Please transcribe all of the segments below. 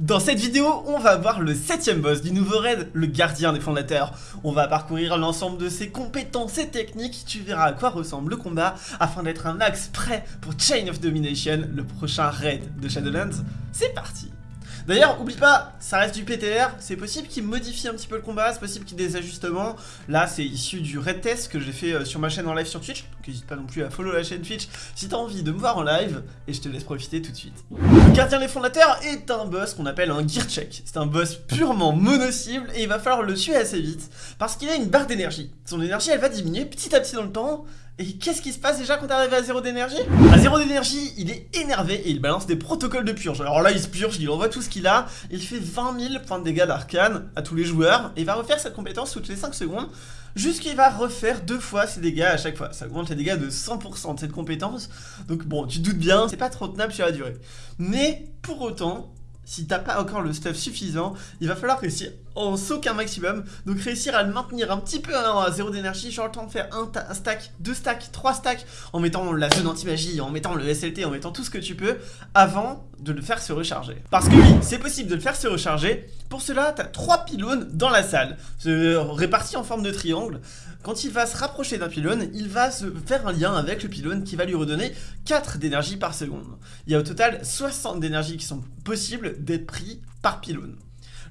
Dans cette vidéo, on va voir le septième boss du nouveau raid, le gardien des fondateurs. On va parcourir l'ensemble de ses compétences et techniques, tu verras à quoi ressemble le combat afin d'être un axe prêt pour Chain of Domination, le prochain raid de Shadowlands. C'est parti D'ailleurs, oublie pas, ça reste du PTR, c'est possible qu'il modifie un petit peu le combat, c'est possible qu'il y ait des ajustements. Là, c'est issu du raid test que j'ai fait euh, sur ma chaîne en live sur Twitch, donc n'hésite pas non plus à follow la chaîne Twitch si t'as envie de me voir en live, et je te laisse profiter tout de suite. Le gardien des fondateurs est un boss qu'on appelle un gear check. C'est un boss purement mono-cible, et il va falloir le tuer assez vite, parce qu'il a une barre d'énergie. Son énergie, elle va diminuer petit à petit dans le temps, et qu'est-ce qui se passe déjà quand t'arrives à zéro d'énergie? À zéro d'énergie, il est énervé et il balance des protocoles de purge. Alors là, il se purge, il envoie tout ce qu'il a. Il fait 20 000 points de dégâts d'arcane à tous les joueurs. Et il va refaire cette compétence toutes les 5 secondes. Jusqu'il va refaire deux fois ses dégâts à chaque fois. Ça augmente les dégâts de 100% de cette compétence. Donc bon, tu te doutes bien, c'est pas trop tenable sur la durée. Mais pour autant, si t'as pas encore le stuff suffisant, il va falloir réussir en soak un maximum, donc réussir à le maintenir un petit peu à zéro d'énergie, genre le temps de faire un, stack, deux stacks, trois stacks, en mettant la zone anti-magie, en mettant le SLT, en mettant tout ce que tu peux, avant de le faire se recharger. Parce que oui, c'est possible de le faire se recharger, pour cela, t'as trois pylônes dans la salle, répartis en forme de triangle, quand il va se rapprocher d'un pylône, il va se faire un lien avec le pylône qui va lui redonner 4 d'énergie par seconde. Il y a au total 60 d'énergie qui sont possibles d'être pris par pylône.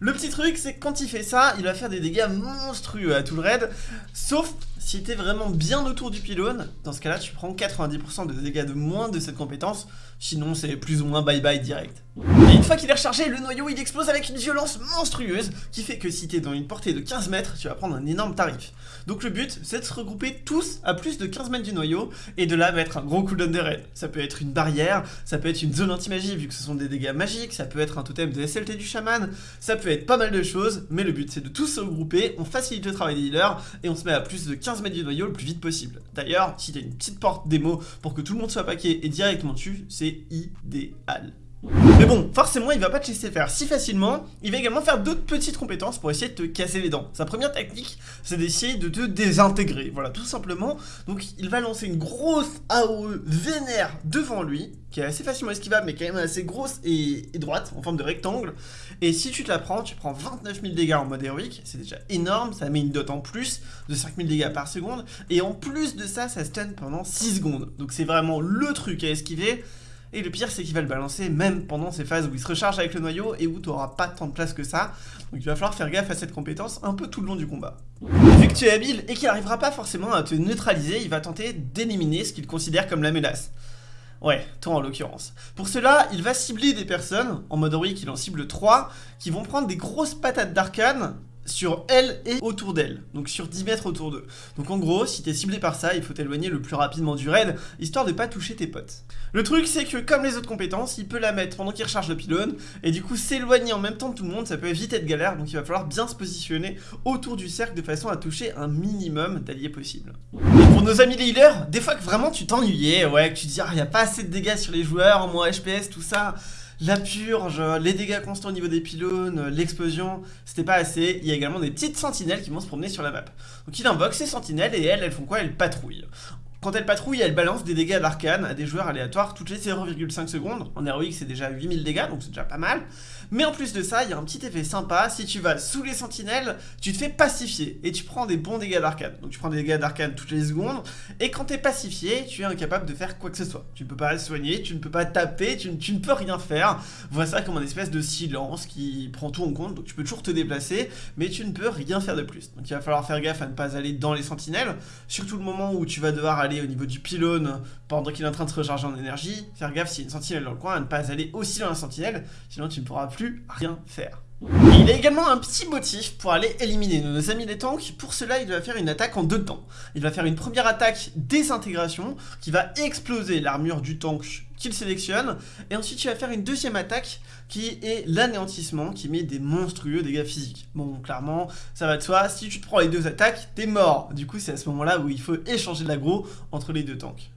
Le petit truc, c'est que quand il fait ça, il va faire des dégâts monstrueux à tout le raid, sauf si t'es vraiment bien autour du pylône, dans ce cas-là, tu prends 90% de dégâts de moins de cette compétence, sinon c'est plus ou moins bye bye direct. Et une fois qu'il est rechargé, le noyau il explose avec une violence monstrueuse, qui fait que si t'es dans une portée de 15 mètres, tu vas prendre un énorme tarif. Donc le but, c'est de se regrouper tous à plus de 15 mètres du noyau, et de là mettre un gros cooldown de raid. Ça peut être une barrière, ça peut être une zone anti-magie, vu que ce sont des dégâts magiques, ça peut être un totem de SLT du chaman, ça peut être pas mal de choses, mais le but c'est de tous se regrouper, on facilite le travail des healers, et on se met à plus de 15 mètres du noyau le plus vite possible. D'ailleurs, si t'as une petite porte démo pour que tout le monde soit paqué et directement dessus, c'est idéal. Mais bon, forcément, il va pas te laisser faire si facilement. Il va également faire d'autres petites compétences pour essayer de te casser les dents. Sa première technique, c'est d'essayer de te désintégrer. Voilà, tout simplement. Donc, il va lancer une grosse AOE vénère devant lui, qui est assez facilement esquivable, mais quand même assez grosse et, droite, en forme de rectangle. Et si tu te la prends, tu prends 29 000 dégâts en mode héroïque. C'est déjà énorme. Ça met une dot en plus de 5 000 dégâts par seconde. Et en plus de ça, ça stun pendant 6 secondes. Donc, c'est vraiment le truc à esquiver. Et le pire, c'est qu'il va le balancer même pendant ces phases où il se recharge avec le noyau et où tu n'auras pas tant de place que ça. Donc il va falloir faire gaffe à cette compétence un peu tout le long du combat. Vu que tu es habile et qu'il n'arrivera pas forcément à te neutraliser, il va tenter d'éliminer ce qu'il considère comme la menace. Ouais, toi en l'occurrence. Pour cela, il va cibler des personnes, en mode héroïque il en cible 3, qui vont prendre des grosses patates d'arcane sur elle et autour d'elle, donc sur 10 mètres autour d'eux. Donc en gros, si t'es ciblé par ça, il faut t'éloigner le plus rapidement du raid, histoire de pas toucher tes potes. Le truc c'est que comme les autres compétences, il peut la mettre pendant qu'il recharge le pylône, et du coup s'éloigner en même temps de tout le monde, ça peut éviter être galère, donc il va falloir bien se positionner autour du cercle de façon à toucher un minimum d'alliés possible. pour nos amis les healers, des fois que vraiment tu t'ennuyais, ouais, que tu dis ah y a pas assez de dégâts sur les joueurs, moins HPS, tout ça, la purge, les dégâts constants au niveau des pylônes, l'explosion, c'était pas assez. Il y a également des petites sentinelles qui vont se promener sur la map. Donc il invoque ces sentinelles et elles, elles font quoi? Elles patrouillent. Quand elles patrouillent, elles balancent des dégâts d'arcane à des joueurs aléatoires toutes les 0,5 secondes. En héroïque, c'est déjà 8000 dégâts, donc c'est déjà pas mal. Mais en plus de ça, il y a un petit effet sympa. Si tu vas sous les sentinelles, tu te fais pacifier et tu prends des bons dégâts d'arcane. Donc tu prends des dégâts d'arcane toutes les secondes. Et quand tu es pacifié, tu es incapable de faire quoi que ce soit. Tu ne peux pas soigner, tu ne peux pas taper, tu, tu ne peux rien faire. Vois ça comme un espèce de silence qui prend tout en compte. Donc tu peux toujours te déplacer, mais tu ne peux rien faire de plus. Donc il va falloir faire gaffe à ne pas aller dans les sentinelles. Surtout le moment où tu vas devoir aller au niveau du pylône pendant qu'il est en train de se recharger en énergie. Faire gaffe s'il y a une sentinelle dans le coin à ne pas aller aussi dans la sentinelle, sinon tu ne pourras plus rien faire. il a également un petit motif pour aller éliminer nos amis les tanks. Pour cela, il va faire une attaque en deux temps. Il va faire une première attaque désintégration qui va exploser l'armure du tank qu'il sélectionne. Et ensuite, il va faire une deuxième attaque qui est l'anéantissement, qui met des monstrueux dégâts physiques. Bon, clairement, ça va de soi. Si tu te prends les deux attaques, t'es mort. Du coup, c'est à ce moment-là où il faut échanger de l'aggro entre les deux tanks.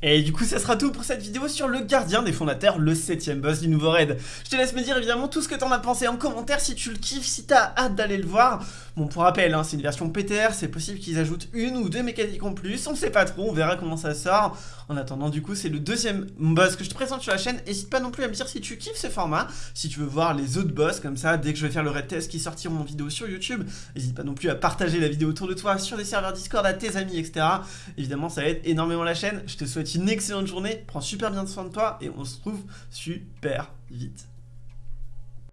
Et du coup, ça sera tout pour cette vidéo sur le gardien des fondateurs, le 7ème boss du nouveau raid. Je te laisse me dire évidemment tout ce que t'en as pensé en commentaire, si tu le kiffes, si t'as hâte d'aller le voir. Bon, pour rappel, hein, c'est une version PTR, c'est possible qu'ils ajoutent une ou deux mécaniques en plus, on sait pas trop, on verra comment ça sort. En attendant, du coup, c'est le deuxième boss que je te présente sur la chaîne. N'hésite pas non plus à me dire si tu kiffes ce format, si tu veux voir les autres boss comme ça, dès que je vais faire le raid test qui sortiront en vidéo sur YouTube. N'hésite pas non plus à partager la vidéo autour de toi sur des serveurs Discord à tes amis, etc. Évidemment, ça aide énormément la chaîne. Je te souhaite une excellente journée, prends super bien soin de toi et on se retrouve super vite.